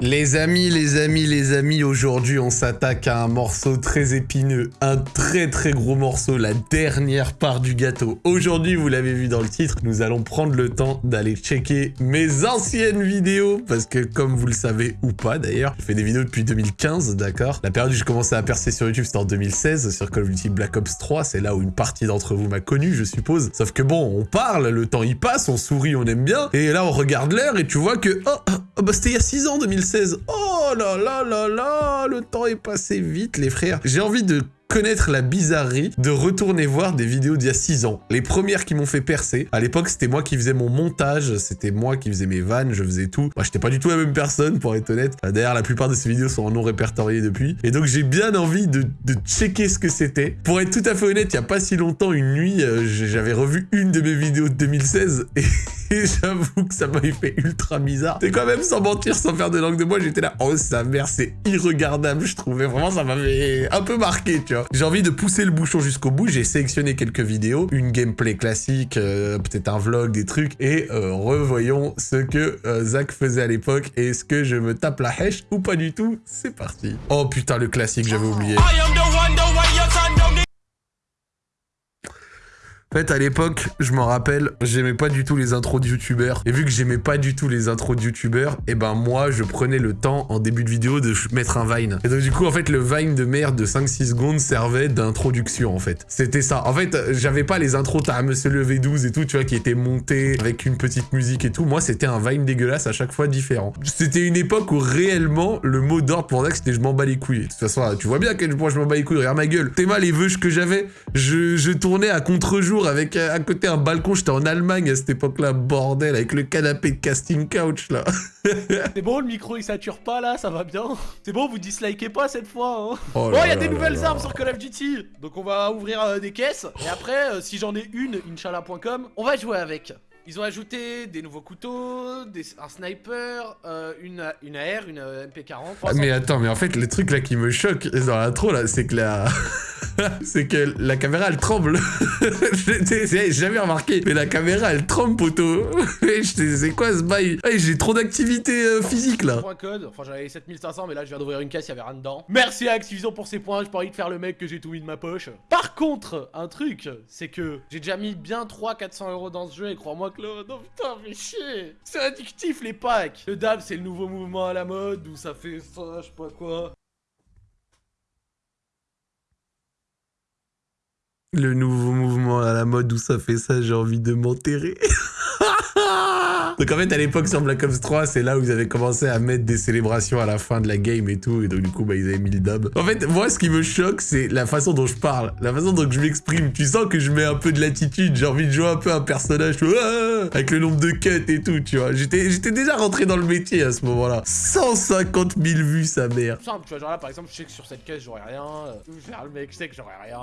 Les amis, les amis, les amis, aujourd'hui on s'attaque à un morceau très épineux, un très très gros morceau, la dernière part du gâteau. Aujourd'hui, vous l'avez vu dans le titre, nous allons prendre le temps d'aller checker mes anciennes vidéos, parce que comme vous le savez, ou pas d'ailleurs, je fais des vidéos depuis 2015, d'accord? La période où j'ai commencé à percer sur YouTube, c'était en 2016, sur Call of Duty Black Ops 3, c'est là où une partie d'entre vous m'a connu, je suppose. Sauf que bon, on parle, le temps y passe, on sourit, on aime bien, et là on regarde l'heure et tu vois que, oh, oh, oh bah c'était il y a 6 ans, 2016, Oh là là là là, le temps est passé vite les frères. J'ai envie de connaître la bizarrerie de retourner voir des vidéos d'il y a 6 ans. Les premières qui m'ont fait percer, à l'époque c'était moi qui faisais mon montage, c'était moi qui faisais mes vannes, je faisais tout. Moi j'étais pas du tout la même personne pour être honnête. D'ailleurs la plupart de ces vidéos sont en non répertoriées depuis. Et donc j'ai bien envie de, de, checker ce que c'était. Pour être tout à fait honnête, il y a pas si longtemps, une nuit, euh, j'avais revu une de mes vidéos de 2016 et... Et j'avoue que ça m'avait fait ultra bizarre. C'est quand même sans mentir, sans faire de langue de moi, j'étais là, oh sa mère, c'est irregardable, je trouvais. Vraiment, ça m'avait un peu marqué, tu vois. J'ai envie de pousser le bouchon jusqu'au bout, j'ai sélectionné quelques vidéos, une gameplay classique, euh, peut-être un vlog, des trucs, et euh, revoyons ce que euh, Zach faisait à l'époque. Est-ce que je me tape la hache ou pas du tout? C'est parti. Oh putain, le classique, j'avais oublié. En fait, à l'époque, je m'en rappelle, j'aimais pas du tout les intros de youtubeurs. Et vu que j'aimais pas du tout les intros de youtubeurs, et eh ben moi, je prenais le temps en début de vidéo de mettre un Vine. Et donc du coup, en fait, le Vine de merde de 5-6 secondes servait d'introduction, en fait. C'était ça. En fait, j'avais pas les intros t'as Monsieur le V12 et tout, tu vois, qui étaient montés avec une petite musique et tout. Moi, c'était un Vine dégueulasse à chaque fois différent. C'était une époque où réellement, le mot d'ordre pour Zach, c'était je m'en bats les couilles. De toute façon, tu vois bien que moi, je m'en bats les couilles. Regarde ma gueule. T'es mal les vœux que j'avais. Je, je tournais à contre-jour avec euh, à côté un balcon. J'étais en Allemagne à cette époque-là, bordel, avec le canapé de casting couch, là. C'est bon, le micro il sature pas là, ça va bien. C'est bon, vous dislikez pas cette fois. Hein. Oh, il y a des nouvelles armes sur Call of Duty. Donc on va ouvrir euh, des caisses. Et après, euh, si j'en ai une, Inch'Allah.com, on va jouer avec. Ils ont ajouté des nouveaux couteaux, des, un sniper, euh, une, une AR, une MP40. mais attends, mais en fait, le truc là qui me choque dans l'intro là, c'est que la... c'est que la caméra elle tremble. J'ai jamais remarqué, mais la caméra elle tremble, poteau. c'est quoi ce bail? J'ai trop d'activité euh, physique là. Point code, enfin j'avais 7500, mais là je viens d'ouvrir une caisse, il y avait rien dedans. Merci à Activision pour ces points, j'ai pas envie de faire le mec que j'ai tout mis de ma poche. Par contre, un truc, c'est que j'ai déjà mis bien 300-400 euros dans ce jeu et crois-moi que là, non putain, mais chier. C'est addictif les packs. Le dab, c'est le nouveau mouvement à la mode où ça fait ça, je sais pas quoi. Le nouveau mouvement à la mode où ça fait ça, j'ai envie de m'enterrer. Donc en fait, à l'époque, sur Black Ops 3, c'est là où ils avaient commencé à mettre des célébrations à la fin de la game et tout. Et donc du coup, bah, ils avaient mis le dub. En fait, moi, ce qui me choque, c'est la façon dont je parle, la façon dont je m'exprime. Tu sens que je mets un peu de latitude. J'ai envie de jouer un peu un personnage ah, avec le nombre de cuts et tout, tu vois. J'étais déjà rentré dans le métier à ce moment-là. 150 000 vues, sa mère. Simple, tu vois, genre là, par exemple, je sais que sur cette caisse, j'aurais rien. Vais le mec, je sais que j'aurais rien.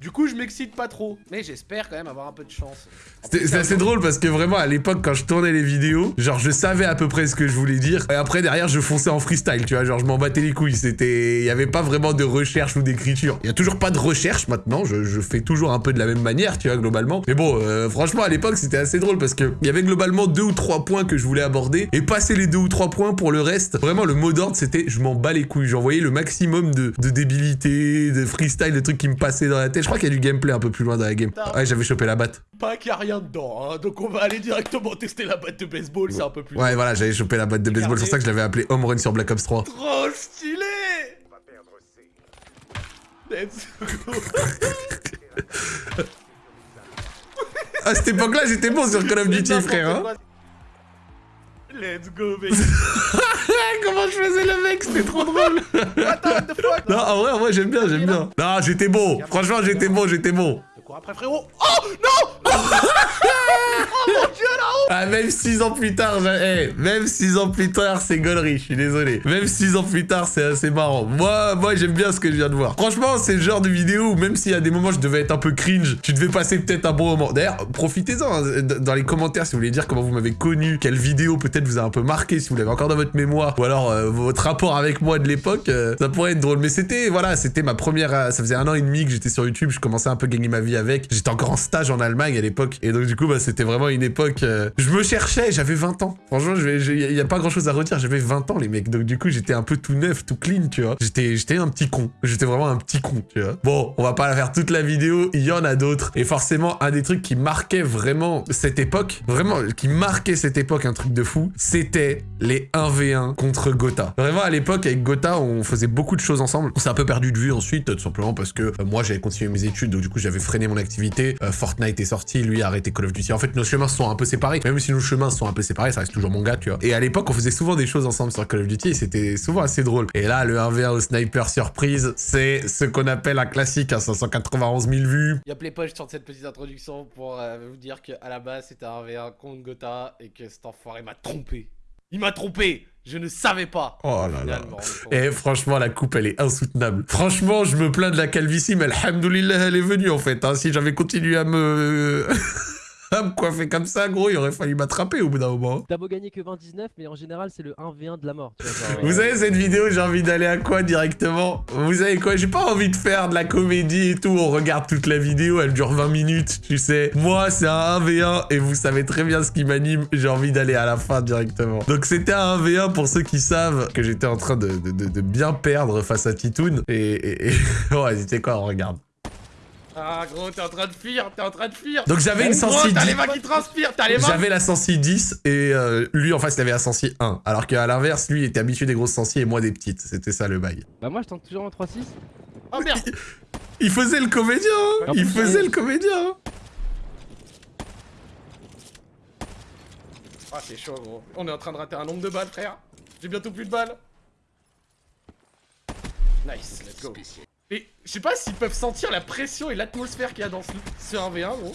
Du coup, je m'excite pas trop. Mais j'espère quand même avoir un peu de chance. C'est assez drôle parce que vraiment, à l'époque, quand je tournais les vidéos, genre, je savais à peu près ce que je voulais dire. Et après, derrière, je fonçais en freestyle, tu vois. Genre, je m'en battais les couilles. C'était... Il y avait pas vraiment de recherche ou d'écriture. Il y a toujours pas de recherche maintenant. Je, fais toujours un peu de la même manière, tu vois, globalement. Mais bon, euh, franchement, à l'époque, c'était assez drôle parce que il y avait globalement deux ou trois points que je voulais aborder. Et passer les deux ou trois points pour le reste, vraiment, le mot d'ordre, c'était je m'en bats les couilles. J'envoyais le maximum de, de débilité, de freestyle, de trucs qui me passaient dans la tête crois qu'il y a du gameplay un peu plus loin dans la game. Ouais, j'avais chopé la batte. Pas qu'il y a rien dedans, hein. donc on va aller directement tester la batte de baseball, c'est un peu plus... Ouais, voilà, j'avais chopé la batte de baseball, c'est pour ça que je l'avais appelé Home Run sur Black Ops 3. Trop stylé. Let's go. À cette époque-là, j'étais bon sur Call of Duty, frère, hein. Let's go, baby. Comment je faisais le mec C'était trop drôle. Non, en vrai, en vrai, j'aime bien, j'aime bien. Non, j'étais bon. Franchement, j'étais bon, j'étais bon. Après, frérot? Oh Non Oh mon dieu ah, même 6 ans plus tard, hey, même 6 ans plus tard, c'est gaulerie, je suis désolé. Même 6 ans plus tard, c'est assez marrant. Moi, moi j'aime bien ce que je viens de voir. Franchement, c'est le genre de vidéo où même s'il y a des moments je devais être un peu cringe, tu devais passer peut-être un bon moment. D'ailleurs, profitez-en hein, dans les commentaires si vous voulez dire comment vous m'avez connu, quelle vidéo peut-être vous a un peu marqué, si vous l'avez encore dans votre mémoire, ou alors euh, votre rapport avec moi de l'époque, euh, ça pourrait être drôle. Mais c'était, voilà, c'était ma première... Euh, ça faisait un an et demi que j'étais sur YouTube, je commençais un peu à gagner ma vie avec. J'étais encore en stage en Allemagne à l'époque. Et donc, du coup, bah, c'était vraiment une époque... euh, cherchais, j'avais 20 ans. Franchement, il y a pas grand-chose à redire. J'avais 20 ans, les mecs. Donc, du coup, j'étais un peu tout neuf, tout clean, tu vois. J'étais j'étais un petit con. J'étais vraiment un petit con, tu vois. Bon, on va pas la faire toute la vidéo. Il y en a d'autres. Et forcément, un des trucs qui marquait vraiment cette époque, vraiment, qui marquait cette époque, un truc de fou, c'était les 1v1 contre Gotha. Vraiment, à l'époque, avec Gotha, on faisait beaucoup de choses ensemble. On s'est un peu perdu de vue ensuite, tout simplement parce que euh, moi, j'avais continué mes études, donc du coup, j'avais freiné mon activité. Euh, Fortnite est sorti, lui a arrêté Call of Duty. En fait, nos chemins sont un peu séparés. Même si nos chemins sont un peu séparés, ça reste toujours mon gars, tu vois. Et à l'époque, on faisait souvent des choses ensemble sur Call of Duty et c'était souvent assez drôle. Et là, le 1v1 au sniper surprise, c'est ce qu'on appelle un classique à 591 000 vues. Y'a Playpoy, je tente cette petite introduction pour euh, vous dire qu'à la base c'était un V1 contre Gotha et que cet enfoiré m'a trompé. Il m'a trompé Je ne savais pas Oh là là. Et franchement, la coupe, elle est insoutenable. Franchement, je me plains de la calvitie, mais alhamdoulilah, elle est venue en fait. hein. Si j'avais continué à me... à me coiffer comme ça, gros, il aurait fallu m'attraper au bout d'un moment. T'as beau gagner que 20-19, mais en général, c'est le 1v1 de la mort. Tu vois, genre, Vous savez, cette vidéo, j'ai envie d'aller à quoi directement? Vous savez quoi? J'ai pas envie de faire de la comédie et tout. On regarde toute la vidéo, elle dure 20 minutes, tu sais. Moi, c'est un 1v1 et vous savez très bien ce qui m'anime. J'ai envie d'aller à la fin directement. Donc, c'était un 1v1 pour ceux qui savent que j'étais en train de, de- de- de bien perdre face à Titoun. Et. et, et... ouais, c'était quoi? On regarde. Ah gros, t'es en train de fuir, t'es en train de fuir Donc, j'avais une Gros, sensi t'as 10. les mains qui transpirent, t'as les mains J'avais la sensi 10 et euh, lui en face il avait la sensi 1. Alors qu'à l'inverse, lui il était habitué des grosses sensi et moi des petites. C'était ça le bail. Bah, moi, je tente toujours en 3-6. Oh merde Il faisait le comédien, hein Il faisait le comédien hein Ah c'est chaud gros. On est en train de rater un nombre de balles frère. J'ai bientôt plus de balles. Nice, let's go. Et je sais pas s'ils peuvent sentir la pression et l'atmosphère qu'il y a dans ce, ce 1v1 gros.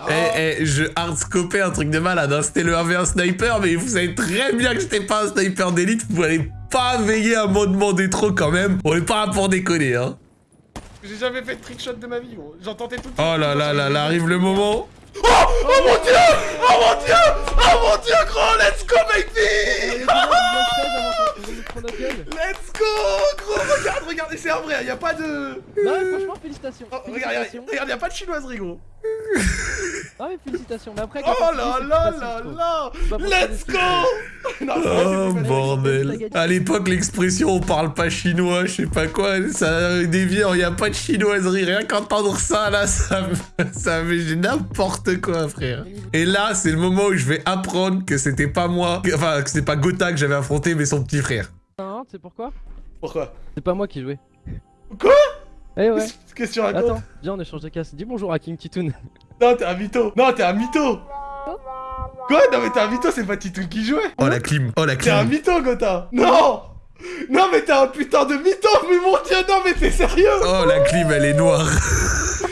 Ah, Eh, eh, je hardscopais un truc de malade, hein. c'était le 1v1 sniper, mais vous savez très bien que j'étais pas un sniper d'élite, vous allez pas veiller à m'en demander trop quand même. On est pas là pour déconner, hein. J'ai jamais fait de trickshot de ma vie gros. J'en tentais tout Oh là là là là, arrive le moment. Oh mon dieu Oh mon dieu Oh mon dieu gros Let's go baby Let's go Gros regarde regarde et c'est un vrai y a pas de Non, mais franchement, félicitations. Oh, regarde, regarde, félicitations. regarde, y a pas de chinoiserie gros Non, mais félicitations. Mais après, Oh quand là là là là Let's go Non, Oh bordel. À l'époque, l'expression on parle pas chinois, je sais pas quoi, ça dévie, il y a pas de chinoiserie. Rien qu'entendre ça là, ça me, ça me j'ai n'importe quoi, frère. Et là, c'est le moment où je vais apprendre que c'était pas moi, que- enfin, que c'était pas Gotha que j'avais affronté, mais son petit frère. Hein, tu sais pourquoi Pourquoi C'est pas moi qui jouais. Quoi Eh ouais. Qu'est-ce que tu racontes Attends, viens, on échange de casse. Dis bonjour à King Titoun. Non, t'es un mytho. Non, t'es un mytho. Quoi? Non mais t'es un mytho, c'est pas Titoun qui jouait. Oh la clim, oh la T'es un clim. mytho, Gotha. Non! Non mais t'es un putain de mytho Mais mon dieu, non mais t'es sérieux. Oh la clim, elle est noire.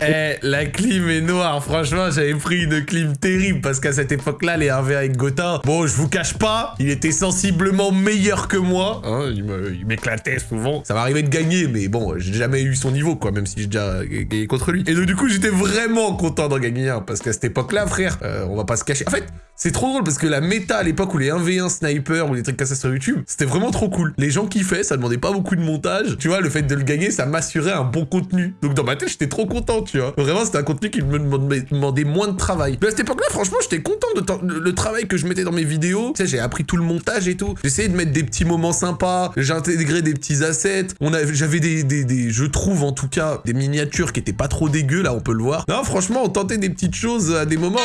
Eh, la clim est noire. Franchement, j'avais pris une clim terrible parce qu'à cette époque-là, les 1v avec Gotha, bon, je vous cache pas, il était sensiblement meilleur que moi. Hein, il m'éclatait souvent. Ça m'arrivait de gagner, mais bon, j'ai jamais eu son niveau, quoi, même si j'ai déjà gagné contre lui. Et donc, du coup, j'étais vraiment content d'en gagner un parce qu'à cette époque-là, frère, euh, on va pas se cacher. En fait, c'est trop drôle parce que la méta à l'époque où les 1v1 sniper ou des trucs comme ça sur YouTube, c'était vraiment trop cool. Les gens kiffaient, ça demandait pas beaucoup de montage. Tu vois, le fait de le gagner, ça m'assurait un bon contenu. Donc dans ma tête, j'étais trop content, tu vois. Vraiment, c'était un contenu qui me demandait, moins de travail. Mais à cette époque-là, franchement, j'étais content de le, travail que je mettais dans mes vidéos. Tu sais, j'ai appris tout le montage et tout. J'essayais de mettre des petits moments sympas. J'ai intégré des petits assets. J'avais des, des, des- je trouve en tout cas, des miniatures qui étaient pas trop dégueu. Là, on peut le voir. Non, franchement, on tentait des petites choses à des moments.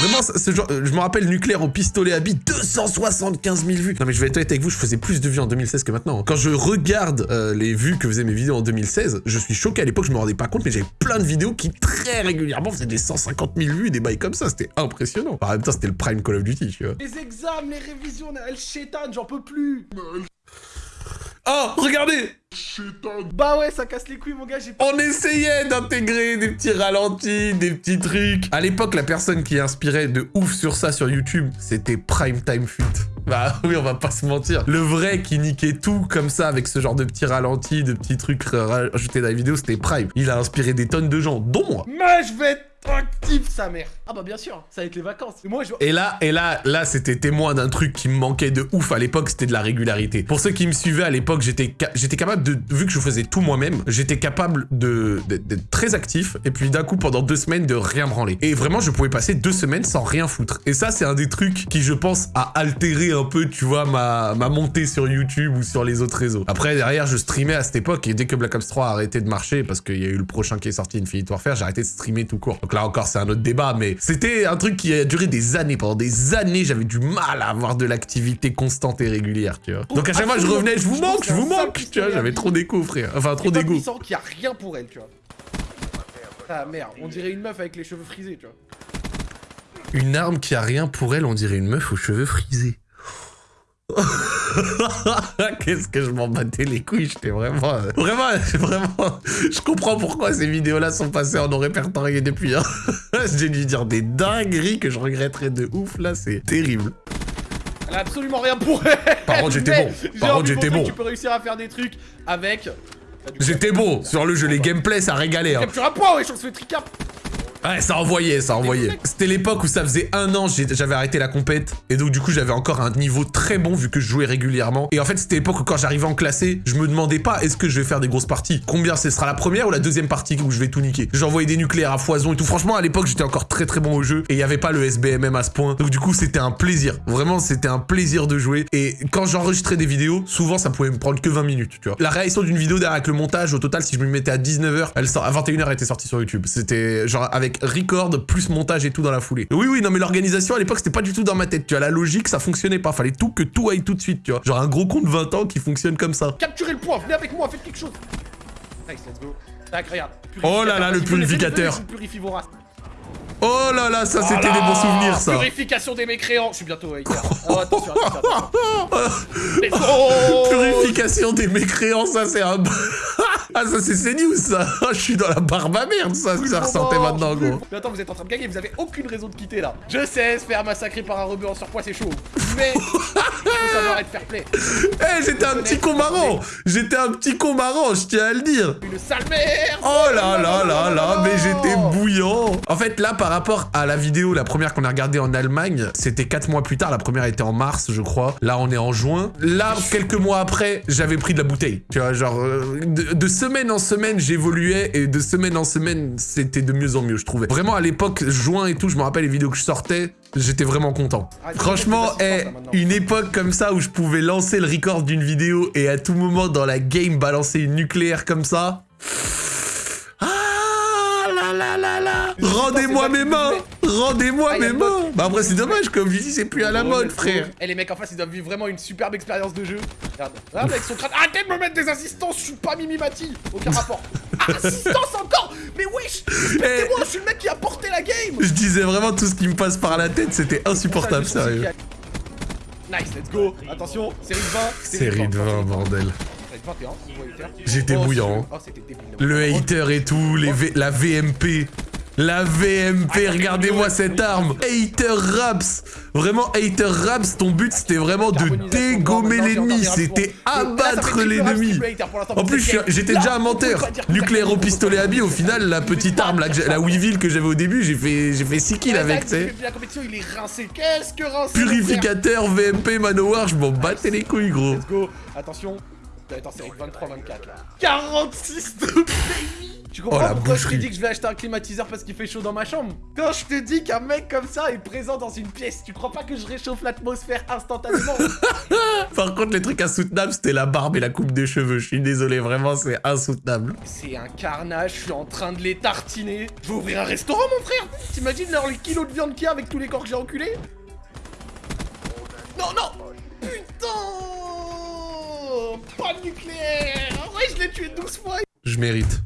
Vraiment, ce genre, euh, je me rappelle nucléaire au pistolet à billes, 275 000 vues. Non, mais je vais être honnête avec vous, je faisais plus de vues en 2016 que maintenant. Quand je regarde euh, les vues que faisaient mes vidéos en 2016, je suis choqué. À l'époque, je me rendais pas compte, mais j'avais plein de vidéos qui très régulièrement faisaient des 150 000 vues, des bails comme ça. C'était impressionnant. En même temps, c'était le prime Call of Duty, tu vois. Les examens, les révisions, elle chétane, j'en peux plus Oh, regardez Bah ouais, ça casse les couilles mon gars, j'ai On essayait d'intégrer des petits ralentis, des petits trucs. À l'époque, la personne qui inspirait de ouf sur ça sur YouTube, c'était Prime Time Fit. Bah oui, on va pas se mentir. Le vrai qui niquait tout comme ça avec ce genre de petits ralentis, de petits trucs rajoutés dans la vidéo, c'était Prime. Il a inspiré des tonnes de gens, dont moi. Mais je vais Ah bah bien sûr, ça va être les vacances. Et là, et là, là, c'était témoin d'un truc qui me manquait de ouf à l'époque, c'était de la régularité. Pour ceux qui me suivaient à l'époque, j'étais j'étais capable de, vu que je faisais tout moi-même, j'étais capable de d'être très actif et puis d'un coup pendant deux semaines de rien branler. Et vraiment, je pouvais passer deux semaines sans rien foutre. Et ça, c'est un des trucs qui, je pense, a altéré un peu, tu vois, ma, ma montée sur YouTube ou sur les autres réseaux. Après, derrière, je streamais à cette époque et dès que Black Ops 3 a arrêté de marcher parce qu'il y a eu le prochain qui est sorti, Infinite Warfare, j'ai arrêté de streamer tout court. Donc là encore, c'est un autre débat, mais c'était un truc qui a duré des années. Pendant des années, j'avais du mal à avoir de l'activité constante et régulière, tu vois. Donc à chaque fois, je revenais, je vous manque, je vous manque, tu vois, j'avais trop d'écho, frère. Enfin, trop d'égo. sens qu'il y a rien pour elle, tu vois. Ah merde, on dirait une meuf avec les cheveux frisés, tu vois. Une arme qui a rien pour elle, on dirait une meuf aux cheveux frisés. Qu'est-ce que je m'en battais les couilles, j'étais vraiment... Vraiment, vraiment... Je comprends pourquoi ces vidéos-là sont passées en non répertorié depuis. Hein. J'ai dû dire des dingueries que je regretterais de ouf, là, c'est terrible. Elle a absolument rien pour elle Par contre, j'étais bon. Par contre, j'étais bon. Tu peux réussir à faire des trucs avec... J'étais bon. Sur le jeu, les gameplays, ça régalait. Hein. Capture un point, ouais, je se fait tricap Ouais, ça envoyait, ça envoyait. C'était l'époque où ça faisait un an, j'avais arrêté la compète. Et donc, du coup, j'avais encore un niveau très bon vu que je jouais régulièrement. Et en fait, c'était l'époque où quand j'arrivais en classé, je me demandais pas est-ce que je vais faire des grosses parties? Combien ce sera la première ou la deuxième partie où je vais tout niquer? J'envoyais des nucléaires à foison et tout. Franchement, à l'époque, j'étais encore très très bon au jeu. Et il y avait pas le SBMM à ce point. Donc, du coup, c'était un plaisir. Vraiment, c'était un plaisir de jouer. Et quand j'enregistrais des vidéos, souvent, ça pouvait me prendre que 20 minutes, tu vois. La réaction d'une vidéo derrière avec le montage, au total, si je me mettais à 19h, elle sort, à 21h, elle était sortie sur YouTube. C'était genre avec record, plus montage et tout dans la foulée. Oui, oui, non, mais l'organisation à l'époque, c'était pas du tout dans ma tête. Tu vois, la logique, ça fonctionnait pas. Fallait tout que tout aille tout de suite, tu vois. Genre un gros con de 20 ans qui fonctionne comme ça. Capturez le point, venez avec moi, faites quelque chose. Nice, let's go. Tac, regarde. Oh là là, le purificateur. Oh là là, ça c'était des bons souvenirs ça Purification des mécréants Je suis bientôt hater. Oh attention, attention, attention. Purification des mécréants, ça c'est un... Ah, ça c'est CNews ça Je suis dans la barbe à merde, ça, ça ressentait maintenant, gros. Mais attends, vous êtes en train de gagner, vous avez aucune raison de quitter là. Je sais, se faire massacrer par un rebeu en surpoids, c'est chaud. Mais, faut savoir être fair play. Eh, j'étais un petit con marrant J'étais un petit con marrant, je tiens à le dire. Une sale merde Oh là là là là, mais j'étais bouillant. En fait, là, par rapport à la vidéo, la première qu'on a regardée en Allemagne, c'était 4 mois plus tard. La première était en mars, je crois. Là, on est en juin. Là, quelques mois après, j'avais pris de la bouteille. Tu vois, genre, euh, de semaine en semaine, j'évoluais et de semaine en semaine, c'était de mieux en mieux, je trouvais. Vraiment, à l'époque, juin et tout, je me rappelle les vidéos que je sortais, j'étais vraiment content. Ah, Franchement, eh, une époque comme ça où je pouvais lancer le record d'une vidéo et à tout moment dans la game balancer une nucléaire comme ça... Ah là là là là. Rendez-moi mes mains Rendez-moi ah, mes mains Bah après c'est dommage, comme je dis, c'est plus à la mode, frère. Et les mecs en face, ils doivent vivre vraiment une superbe expérience de jeu. Regarde, regarde avec son crâne. Arrêtez de me mettre des assistances, je suis pas Mimi Mati Aucun rapport. Assistance encore Mais wesh Respectez-moi, je suis le mec qui a porté la game Je disais vraiment tout ce qui me passe par la tête, c'était insupportable, sérieux. Nice, let's go Attention, série de 20 Série de 20, bordel. J'étais bouillant. Le hater et tout, les la VMP. La VMP, regardez-moi cette arme. Hater Raps. Vraiment, Hater Raps, ton but c'était vraiment de dégommer l'ennemi, c'était abattre l'ennemi. En plus, j'étais déjà un menteur. Nucléaire au pistolet à billes, au final, la petite arme, la, la Weevil que j'avais au début, j'ai fait, fait 6 kills avec, tu sais. Purificateur, VMP, Manowar, je m'en battais les couilles, gros. Let's go. Attention. Attends, c'est 23-24 là. 46 de pays tu comprends oh, pourquoi je te dis que je vais acheter un climatiseur parce qu'il fait chaud dans ma chambre? Quand je te dis qu'un mec comme ça est présent dans une pièce, tu crois pas que je réchauffe l'atmosphère instantanément? Par contre, les trucs insoutenables, c'était la barbe et la coupe de cheveux. Je suis désolé, vraiment, c'est insoutenable. C'est un carnage, je suis en train de les tartiner. Je vais ouvrir un restaurant, mon frère. T'imagines les kilos de viande qu'il y a avec tous les corps que j'ai enculés? Non, non! Putain! Pas de nucléaire! Ouais, je l'ai tué 12 fois. Je mérite.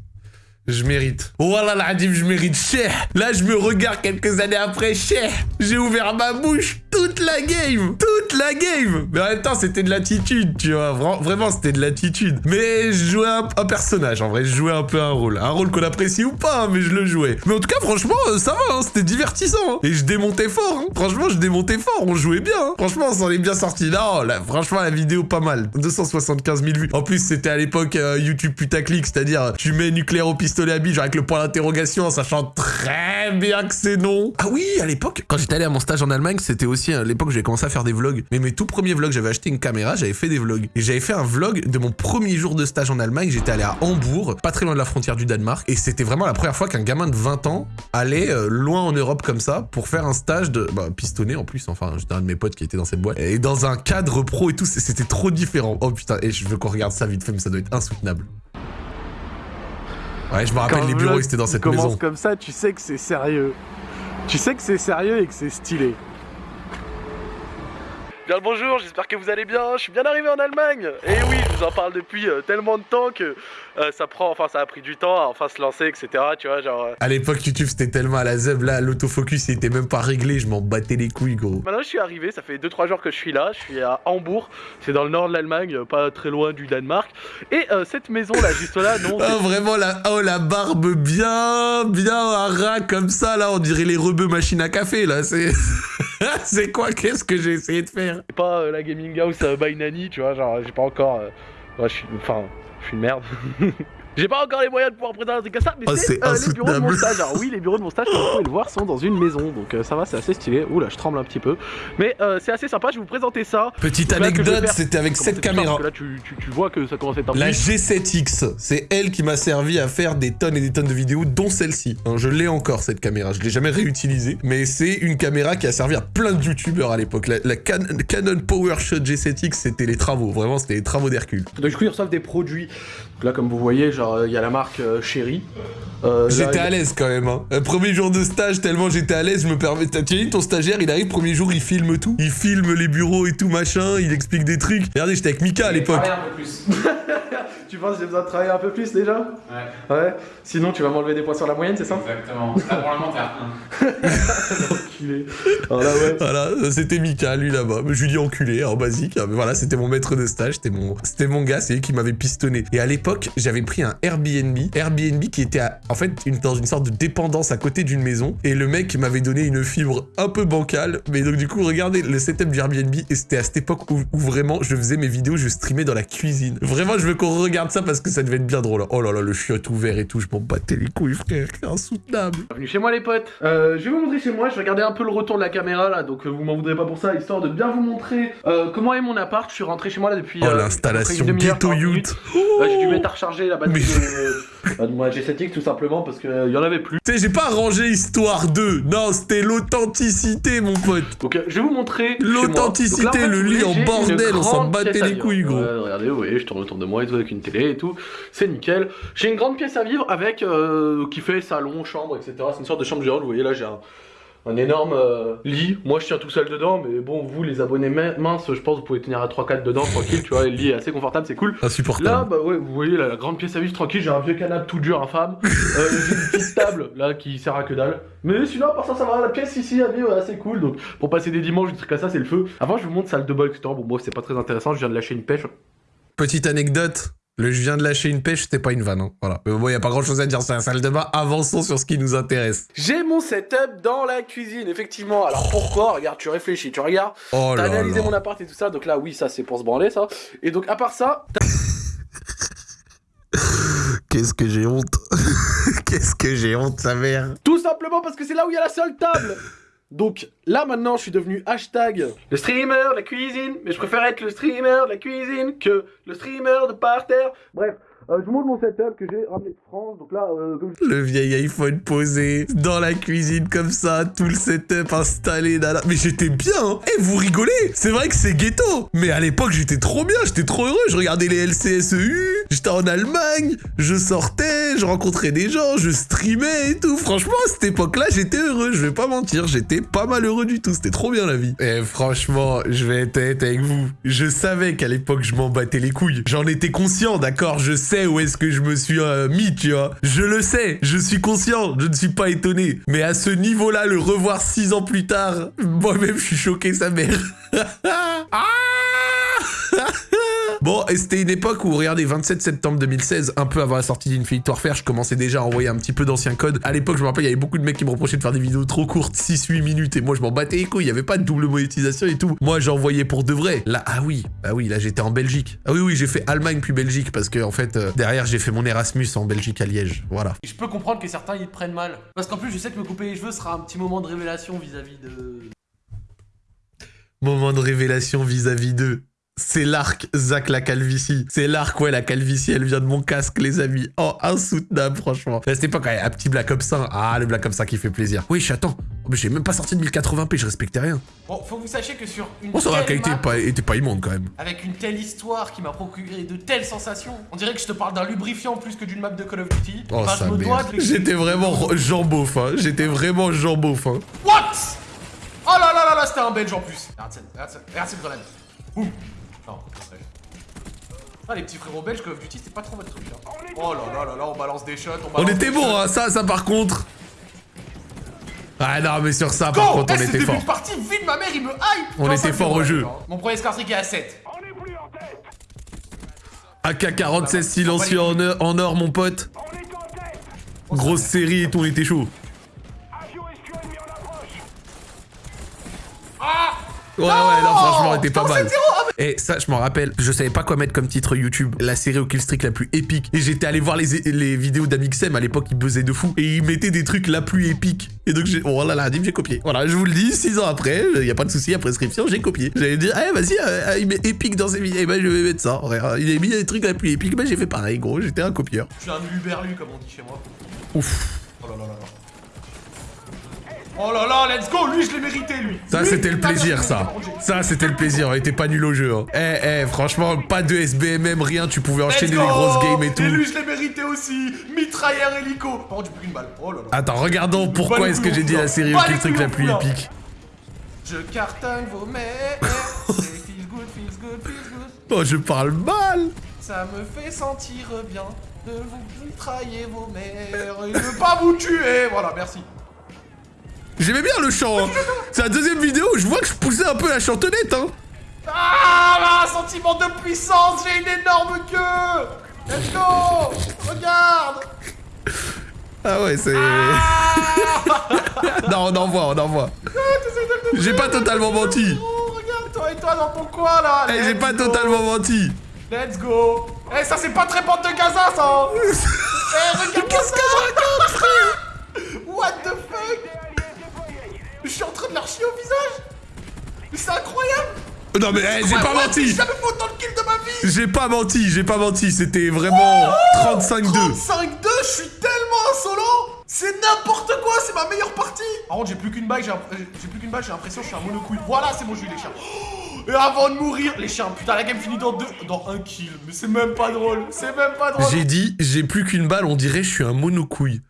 Je mérite. Voilà oh la je mérite cher. Là, je me regarde quelques années après, cher. J'ai ouvert ma bouche toute la game. Toute la game. Mais en même temps, c'était de l'attitude, tu vois. vraiment, c'était de l'attitude. Mais je jouais un, personnage, en vrai. Je jouais un peu un rôle. Un rôle qu'on apprécie ou pas, hein, mais je le jouais. Mais en tout cas, franchement, euh, ça va, hein, c'était divertissant. Hein. Et je démontais fort. Franchement, je démontais fort. On jouait bien. Franchement, on s'en est bien sorti. Non, là, franchement, la vidéo, pas mal. 275 000 vues. En plus, c'était à l'époque euh, YouTube putaclic, c'est-à-dire tu mets nucléaire au pistolet pistolet à genre avec le point d'interrogation, en sachant très bien que c'est non. Ah oui, à l'époque, quand j'étais allé à mon stage en Allemagne, c'était aussi à l'époque où j'ai commencé à faire des vlogs. Mais mes tout premiers vlogs, j'avais acheté une caméra, j'avais fait des vlogs. Et j'avais fait un vlog de mon premier jour de stage en Allemagne. J'étais allé à Hambourg, pas très loin de la frontière du Danemark. Et c'était vraiment la première fois qu'un gamin de 20 ans allait euh, loin en Europe comme ça pour faire un stage de bah, pistonné en plus. Enfin, j'étais un de mes potes qui était dans cette boîte. Et dans un cadre pro et tout, c'était trop différent. Oh putain, et je veux qu'on regarde ça vite fait, mais ça doit être insoutenable. Ouais, je me rappelle les bureaux, c'était dans cette maison. commence comme ça, tu sais que c'est sérieux. Tu sais que c'est sérieux et que c'est stylé. Bien le bonjour, j'espère que vous allez bien. Je suis bien arrivé en Allemagne. Et oui, je vous en parle depuis euh, tellement de temps que euh, ça prend, enfin ça a pris du temps à enfin se lancer, etc. Tu vois, genre. Euh. À l'époque, YouTube c'était tellement à la zeb, là, l'autofocus il était même pas réglé, je m'en battais les couilles, gros. Maintenant, je suis arrivé, ça fait 2-3 jours que je suis là. Je suis à Hambourg, c'est dans le nord de l'Allemagne, pas très loin du Danemark. Et cette maison là, juste là, non. oh, vraiment la, oh, la barbe bien, bien à ras comme ça, là, on dirait les rebeux machine à café, là, c'est. c'est quoi? Qu'est-ce que j'ai essayé de faire? C'est pas euh, la gaming house euh, by Nani, tu vois, genre j'ai pas encore... Euh. Enfin, je suis une merde. J'ai pas encore les moyens de pouvoir présenter un truc comme ça, mais oh, c'est euh, les bureaux de mon stage. Alors oui, les bureaux de mon stage, comme vous pouvez le voir, sont dans une maison, donc euh, ça va, c'est assez stylé. Ouh là, je tremble un petit peu, mais euh, c'est assez sympa. Je vais vous présenter ça. Petite anecdote, c'était avec cette caméra. Là, tu, tu, vois que ça commence à être un La G7X, c'est elle qui m'a servi à faire des tonnes et des tonnes de vidéos, dont celle-ci. Hein, je l'ai encore cette caméra, je l'ai jamais réutilisée, mais c'est une caméra qui a servi à plein de youtubeurs à l'époque. La, Canon PowerShot G7X, c'était les travaux, vraiment, c'était les travaux d'Hercule. Donc du coup, ils reçoivent des produits. là, comme vous voyez, genre, il y a la marque euh, chérie. Euh, j'étais à l'aise quand même. Hein. premier jour de stage, tellement j'étais à l'aise, je me permets. Tu dit ton stagiaire, il arrive, premier jour, il filme tout. Il filme les bureaux et tout, machin, il explique des trucs. Regardez, j'étais avec Mika à l'époque. tu penses que j'ai besoin de travailler un peu plus déjà? Ouais. Ouais. Sinon, tu vas m'enlever des points sur la moyenne, c'est ça? Exactement. Là, pour le moment, t'es à 1. enculé. Voilà, ouais. Voilà, c'était Mika, lui là-bas. Je lui dis enculé, en basique. Mais voilà, c'était mon maître de stage, c'était mon, c'était mon gars, c'est lui qui m'avait pistonné. Et à l'époque, j'avais pris un Airbnb. Airbnb qui était en fait une, dans une sorte de dépendance à côté d'une maison. Et le mec m'avait donné une fibre un peu bancale. Mais donc, du coup, regardez le setup du Airbnb. Et c'était à cette époque où, où, vraiment je faisais mes vidéos, je streamais dans la cuisine. Vraiment, je veux qu'on regarde ça parce que ça devait être bien drôle. Oh là là, le chiotte ouvert et tout, je m'en battais les couilles, frère, c'est insoutenable. Bienvenue chez moi, les potes. Euh, je vais vous montrer chez moi, je vais regarder un peu le retour de la caméra là, donc euh, vous m'en voudrez pas pour ça, histoire de bien vous montrer euh, comment est mon appart. Je suis rentré chez moi là depuis. Oh, l'installation ghetto youth. J'ai dû mettre à recharger la batterie de, moi G7X tout simplement parce qu'il y en avait plus. Tu sais, j'ai pas rangé histoire 2. Non, c'était l'authenticité, mon pote. Donc, je vais vous montrer. L'authenticité, le lit en bordel, on s'en battait les couilles, gros. regardez, vous voyez, je tourne autour de moi et tout avec une télé et tout. C'est nickel. J'ai une grande pièce à vivre avec euh, qui fait salon, chambre, etc. C'est une sorte de chambre géante. Vous voyez là, j'ai un, énorme euh, lit. Moi, je tiens tout seul dedans, mais bon, vous, les abonnés minces, je pense, vous pouvez tenir à 3-4 dedans, tranquille, tu vois. Le lit est assez confortable, c'est cool. Insupportable. Là, bah ouais, vous voyez la grande pièce à vivre, tranquille. J'ai un vieux canapé tout dur, infâme. euh, j'ai une petite table là qui sert à que dalle. Mais sinon, par ça, ça va. La pièce ici à vivre, assez cool. Donc, pour passer des dimanches, des trucs comme ça, c'est le feu. Avant, je vous montre salle de bol, etc. Bon, moi, c'est pas très intéressant. Je viens de lâcher une pêche. Petite anecdote, le je viens de lâcher une pêche, c'était pas une vanne. Hein. Voilà. Mais bon, y a pas grand chose à dire sur la salle de bain. Avançons sur ce qui nous intéresse. J'ai mon setup dans la cuisine, effectivement. Alors pourquoi? Regarde, tu réfléchis, tu regardes. Oh T'as analysé mon appart et tout ça. Donc là, oui, ça c'est pour se branler, ça. Et donc, à part ça. Qu'est-ce que j'ai honte. Qu'est-ce que j'ai honte, sa mère. Tout simplement parce que c'est là où il y a la seule table. Donc là maintenant je suis devenu hashtag le streamer de la cuisine, mais je préfère être le streamer de la cuisine que le streamer de par terre. Bref, euh, je vous montre mon setup que j'ai ramené de France. Donc là, euh, comme Le vieil iPhone posé dans la cuisine comme ça, tout le setup installé. Mais j'étais bien. Hein. Eh, vous rigolez C'est vrai que c'est ghetto. Mais à l'époque, j'étais trop bien. J'étais trop heureux. Je regardais les LCSEU. J'étais en Allemagne. Je sortais. Je rencontrais des gens. Je streamais et tout. Franchement, à cette époque-là, j'étais heureux. Je vais pas mentir. J'étais pas malheureux du tout. C'était trop bien la vie. Et eh, franchement, je vais être avec vous. Je savais qu'à l'époque, je m'en battais les couilles. J'en étais conscient, d'accord Je sais où est-ce que je me suis euh, mis, tu vois. Je le sais, je suis conscient, je ne suis pas étonné. Mais à ce niveau-là, le revoir six ans plus tard, moi-même, je suis choqué, sa mère. ah Bon, et c'était une époque où, regardez, 27 septembre 2016, un peu avant la sortie d'Infinite Warfare, je commençais déjà à envoyer un petit peu d'anciens codes. À l'époque, je me rappelle, il y avait beaucoup de mecs qui me reprochaient de faire des vidéos trop courtes, 6-8 minutes, et moi je m'en battais les couilles, il y avait pas de double monétisation et tout. Moi j'envoyais pour de vrai. Là, ah oui, bah oui, là j'étais en Belgique. Ah oui, oui, j'ai fait Allemagne puis Belgique, parce que en fait, euh, derrière j'ai fait mon Erasmus en Belgique à Liège, voilà. Et je peux comprendre que certains ils prennent mal. Parce qu'en plus, je sais que me couper les cheveux sera un petit moment de révélation vis-à-vis de. Moment de révélation vis-à-vis d'eux. C'est l'arc Zach la calvitie. C'est l'arc, ouais, la calvitie, elle vient de mon casque, les amis. Oh, insoutenable, franchement. À cette époque, ouais, un petit Black Ops 1. Ah, le Black Ops 1 qui fait plaisir. Oui, je attends. Oh, mais j'ai même pas sorti de 1080p, je respectais rien. Bon, faut que vous sachiez que sur une Bon, ça va, la qualité map, pas- était pas immonde quand même. avec une telle histoire qui m'a procuré de telles sensations, on dirait que je te parle d'un lubrifiant plus que d'une map de Call of Duty. Oh, Bah, ça de. J'étais vraiment Jean Beauf, hein. J'étais vraiment Jean Beauf, hein. What Oh là là là là, c'était un belge en plus. Regarde cette, regarde cette, regarde cette grenade. Boum. Non. Ah, les petits frérots belges Call of Duty, c'était pas trop votre truc. Hein. Oh là là là là, on balance des shots. On, On balance était des bon, hein. Ça, ça par contre. Ah non, mais sur ça, Go par contre, Eh, on ce était fort. de partie, vite ma mère, il me hype On était fort au jeu. hein. Mon premier scar streak est à 7. AK-47 silencieux en or, en or, mon pote. Grosse série et tout, on était chaud. Ouais, ouais, non, franchement, elle était pas Non, mal. Ah, Et ça, je m'en rappelle, je savais pas quoi mettre comme titre YouTube, la série au killstreak la plus épique. Et j'étais allé voir les, les vidéos d'Amixem, à l'époque, il buzzait de fou. Et il mettait des trucs la plus épique. Et donc, j'ai, oh là là, Dim, j'ai copié. Voilà, je vous le dis, 6 ans après, y a pas de souci, à prescription, j'ai copié. J'allais dire, eh, vas-y, euh, il met épique dans ses vidéos. Eh ben, je vais mettre ça. frère. Il a mis des trucs la plus épique, ben, j'ai fait pareil, gros, j'étais un copieur. Je suis un luberlu, comme on dit chez moi. Ouf. Oh là là là là. Oh là là, let's go Lui, je l'ai mérité, lui Ça, c'était le plaisir, ça. Ça, c'était le plaisir. On était pas nul au jeu. Hein. Eh, eh, franchement, pas de SBMM, rien. Tu pouvais enchaîner les grosses games et tout. Et lui, je l'ai mérité aussi Mitrailleur hélico Par contre, j'ai plus qu'une balle. Oh là là. Attends, regardons pourquoi est-ce que j'ai dit la série au les killstreak la plus épique. Je cartonne vos mères feels good, feels good, feels good Oh, je parle mal. Ça me fait sentir bien de vous mitrailler vos mères et de pas vous tuer Voilà, merci. J'aimais bien le chant. hein. C'est la deuxième vidéo où je vois que je poussais un peu la chantonnette. Hein. Ah là, sentiment de puissance, j'ai une énorme queue Let's go Regarde Ah ouais, c'est. non, on envoie, on envoie. J'ai pas totalement menti. Oh, regarde toi et toi dans ton coin là Eh, j'ai pas go. totalement menti. Let's go Eh, ça c'est pas très porte de Gaza ça hein. Eh, regarde Qu'est-ce que je raconte, frère? Non mais eh, j'ai pas Ouais, menti. J'ai jamais fait autant de kills de ma vie J'ai pas menti, j'ai pas menti. C'était vraiment 35-2. 35-2, je suis tellement insolent C'est n'importe quoi, c'est ma meilleure partie Par contre, j'ai plus qu'une balle, j'ai l'imp- euh, j'ai plus qu'une balle, j'ai l'impression que je suis un monocouille. Voilà, c'est bon, j'ai eu les chiens. Et avant de mourir, les chiens, putain, la game finit dans deux, dans un kill. Mais c'est même pas drôle, c'est même pas drôle. J'ai dit, j'ai plus qu'une balle, on dirait je suis un monocouille.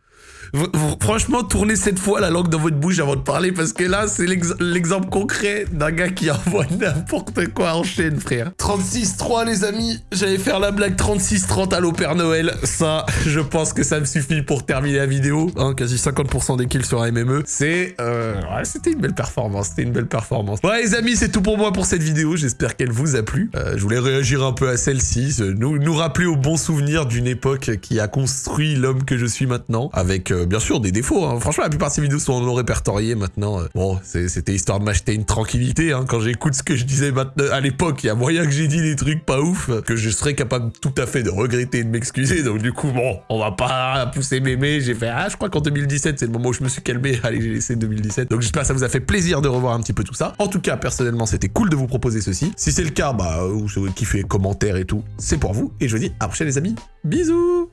Franchement, tournez cette fois la langue dans votre bouche avant de parler parce que là, c'est l'ex- l'exemple concret d'un gars qui envoie n'importe quoi en chaîne, frère. 36-3, les amis. J'allais faire la blague 36-30 à l'Opère Noël. Ça, je pense que ça me suffit pour terminer la vidéo. Hein, quasi 50% des kills sur un MME. C'est... Euh, ouais, c'était une belle performance. C'était une belle performance. Ouais, les amis, c'est tout pour moi pour cette vidéo. J'espère qu'elle vous a plu. Euh, je voulais réagir un peu à celle-ci. Nous, rappeler aux bons souvenirs d'une époque qui a construit l'homme que je suis maintenant. Avec, euh, bien sûr, des défauts. hein. Franchement, la plupart de ces vidéos sont non répertoriées maintenant. Euh, Bon, c'était histoire de m'acheter une tranquillité. hein. Quand j'écoute ce que je disais à l'époque, il y a moyen que j'ai dit des trucs pas ouf, euh, que je serais capable tout à fait de regretter et de m'excuser. Donc du coup, bon, on va pas pousser mémé. J'ai fait, ah, je crois qu'en 2017, c'est le moment où je me suis calmé. Allez, j'ai laissé 2017. Donc j'espère que ça vous a fait plaisir de revoir un petit peu tout ça. En tout cas, personnellement, c'était cool de vous proposer ceci. Si c'est le cas, bah, vous kiffez, commentaires et tout, c'est pour vous. Et je vous dis à la les amis. Bisous